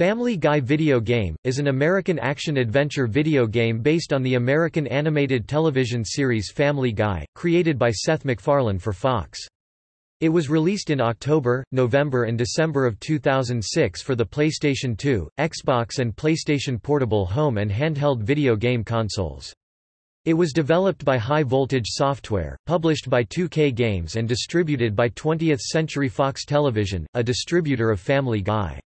Family Guy Video Game, is an American action-adventure video game based on the American animated television series Family Guy, created by Seth MacFarlane for Fox. It was released in October, November and December of 2006 for the PlayStation 2, Xbox and PlayStation Portable home and handheld video game consoles. It was developed by High Voltage Software, published by 2K Games and distributed by 20th Century Fox Television, a distributor of Family Guy.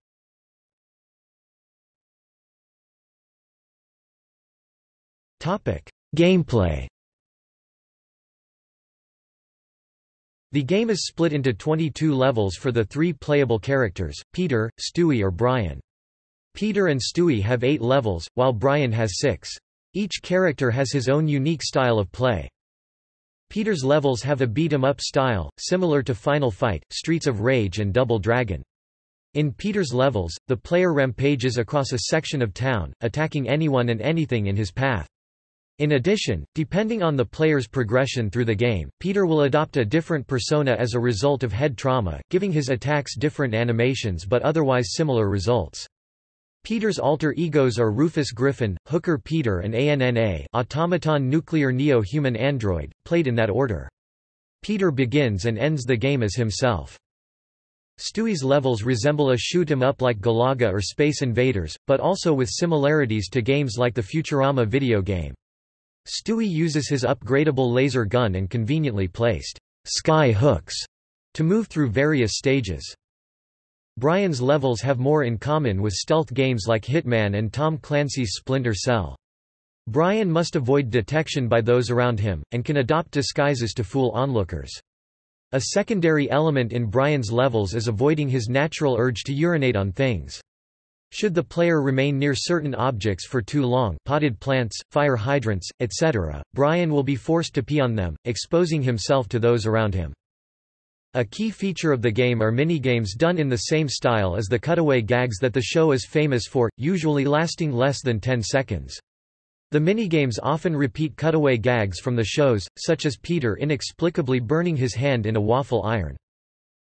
Gameplay The game is split into 22 levels for the three playable characters, Peter, Stewie or Brian. Peter and Stewie have eight levels, while Brian has six. Each character has his own unique style of play. Peter's levels have a beat-em-up style, similar to Final Fight, Streets of Rage and Double Dragon. In Peter's levels, the player rampages across a section of town, attacking anyone and anything in his path. In addition, depending on the player's progression through the game, Peter will adopt a different persona as a result of head trauma, giving his attacks different animations but otherwise similar results. Peter's alter egos are Rufus Griffin, Hooker Peter and ANNA Automaton Nuclear Neo-Human Android, played in that order. Peter begins and ends the game as himself. Stewie's levels resemble a shoot-em-up like Galaga or Space Invaders, but also with similarities to games like the Futurama video game. Stewie uses his upgradable laser gun and conveniently placed sky hooks to move through various stages. Brian's levels have more in common with stealth games like Hitman and Tom Clancy's Splinter Cell. Brian must avoid detection by those around him, and can adopt disguises to fool onlookers. A secondary element in Brian's levels is avoiding his natural urge to urinate on things. Should the player remain near certain objects for too long potted plants, fire hydrants, etc., Brian will be forced to pee on them, exposing himself to those around him. A key feature of the game are minigames done in the same style as the cutaway gags that the show is famous for, usually lasting less than 10 seconds. The minigames often repeat cutaway gags from the shows, such as Peter inexplicably burning his hand in a waffle iron.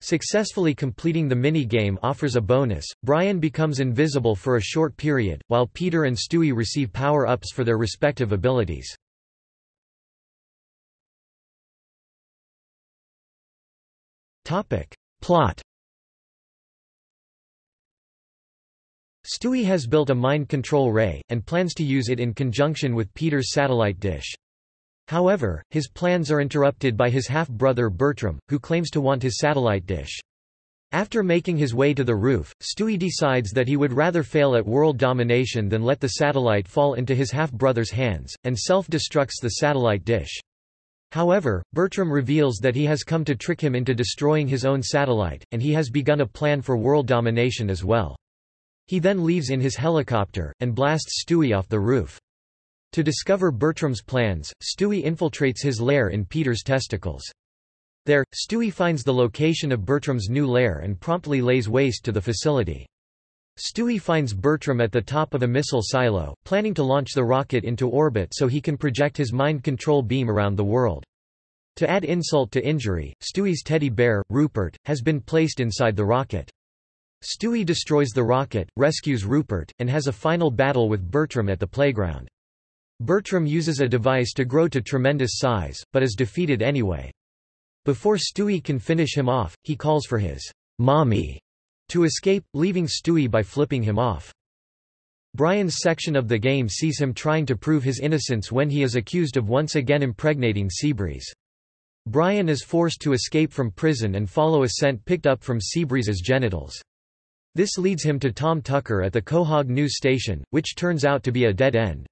Successfully completing the mini-game offers a bonus, Brian becomes invisible for a short period, while Peter and Stewie receive power-ups for their respective abilities. Plot Stewie has built a mind control ray, and plans to use it in conjunction with Peter's satellite dish. However, his plans are interrupted by his half-brother Bertram, who claims to want his satellite dish. After making his way to the roof, Stewie decides that he would rather fail at world domination than let the satellite fall into his half-brother's hands, and self-destructs the satellite dish. However, Bertram reveals that he has come to trick him into destroying his own satellite, and he has begun a plan for world domination as well. He then leaves in his helicopter, and blasts Stewie off the roof. To discover Bertram's plans, Stewie infiltrates his lair in Peter's testicles. There, Stewie finds the location of Bertram's new lair and promptly lays waste to the facility. Stewie finds Bertram at the top of a missile silo, planning to launch the rocket into orbit so he can project his mind control beam around the world. To add insult to injury, Stewie's teddy bear, Rupert, has been placed inside the rocket. Stewie destroys the rocket, rescues Rupert, and has a final battle with Bertram at the playground. Bertram uses a device to grow to tremendous size, but is defeated anyway. Before Stewie can finish him off, he calls for his mommy to escape, leaving Stewie by flipping him off. Brian's section of the game sees him trying to prove his innocence when he is accused of once again impregnating Seabreeze. Brian is forced to escape from prison and follow a scent picked up from Seabreeze's genitals. This leads him to Tom Tucker at the Quahog news station, which turns out to be a dead end.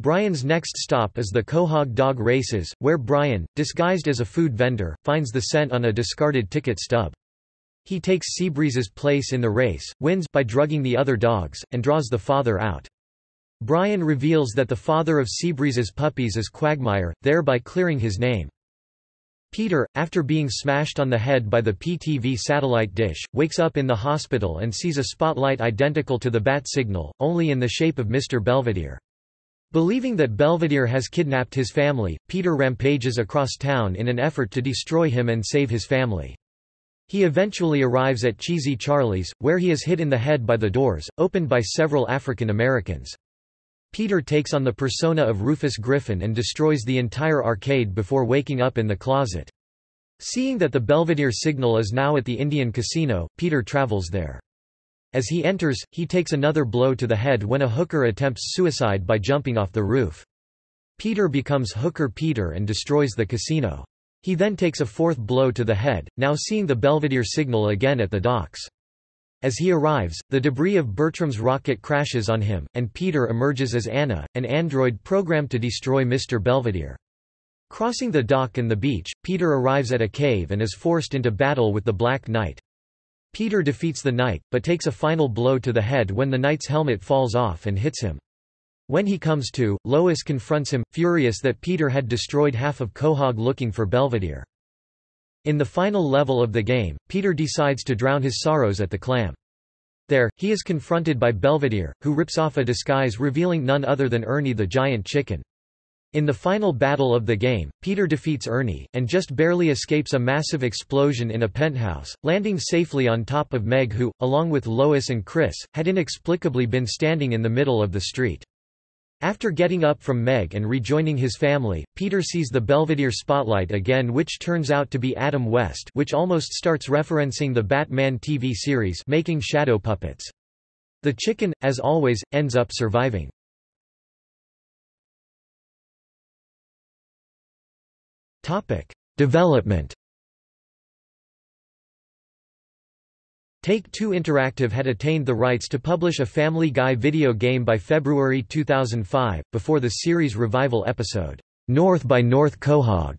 Brian's next stop is the Quahog Dog Races, where Brian, disguised as a food vendor, finds the scent on a discarded ticket stub. He takes Seabreeze's place in the race, wins by drugging the other dogs, and draws the father out. Brian reveals that the father of Seabreeze's puppies is Quagmire, thereby clearing his name. Peter, after being smashed on the head by the PTV satellite dish, wakes up in the hospital and sees a spotlight identical to the bat signal, only in the shape of Mr. Belvedere. Believing that Belvedere has kidnapped his family, Peter rampages across town in an effort to destroy him and save his family. He eventually arrives at Cheesy Charlie's, where he is hit in the head by the doors, opened by several African Americans. Peter takes on the persona of Rufus Griffin and destroys the entire arcade before waking up in the closet. Seeing that the Belvedere signal is now at the Indian casino, Peter travels there. As he enters, he takes another blow to the head when a hooker attempts suicide by jumping off the roof. Peter becomes Hooker Peter and destroys the casino. He then takes a fourth blow to the head, now seeing the Belvedere signal again at the docks. As he arrives, the debris of Bertram's rocket crashes on him, and Peter emerges as Anna, an android programmed to destroy Mr. Belvedere. Crossing the dock and the beach, Peter arrives at a cave and is forced into battle with the Black Knight. Peter defeats the knight, but takes a final blow to the head when the knight's helmet falls off and hits him. When he comes to, Lois confronts him, furious that Peter had destroyed half of Quahog looking for Belvedere. In the final level of the game, Peter decides to drown his sorrows at the clam. There, he is confronted by Belvedere, who rips off a disguise revealing none other than Ernie the giant chicken. In the final battle of the game, Peter defeats Ernie, and just barely escapes a massive explosion in a penthouse, landing safely on top of Meg who, along with Lois and Chris, had inexplicably been standing in the middle of the street. After getting up from Meg and rejoining his family, Peter sees the Belvedere spotlight again which turns out to be Adam West which almost starts referencing the Batman TV series making shadow puppets. The chicken, as always, ends up surviving. Development Take-Two Interactive had attained the rights to publish a Family Guy video game by February 2005, before the series revival episode, North by North Quahog,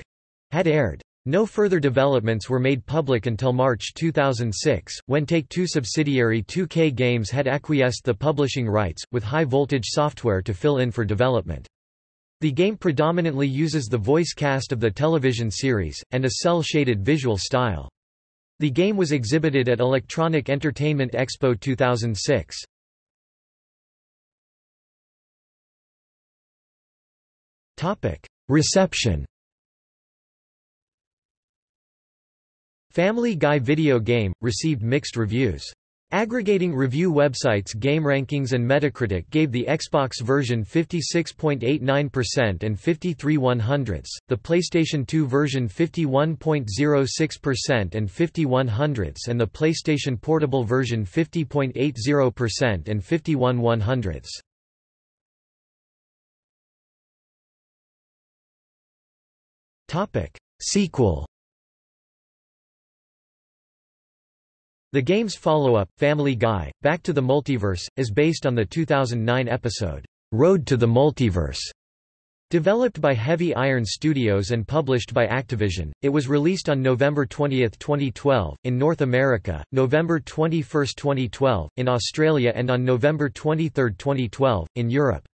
had aired. No further developments were made public until March 2006, when Take-Two subsidiary 2K Games had acquiesced the publishing rights, with high-voltage software to fill in for development. The game predominantly uses the voice cast of the television series, and a cel-shaded visual style. The game was exhibited at Electronic Entertainment Expo 2006. Reception Family Guy video game, received mixed reviews. Aggregating review websites GameRankings and Metacritic gave the Xbox version 56.89% and 53 100ths, the PlayStation 2 version 51.06% and 50 100ths and the PlayStation Portable version 50.80% and 51 100ths. Sequel The game's follow-up, Family Guy, Back to the Multiverse, is based on the 2009 episode, Road to the Multiverse. Developed by Heavy Iron Studios and published by Activision, it was released on November 20, 2012, in North America, November 21, 2012, in Australia and on November 23, 2012, in Europe.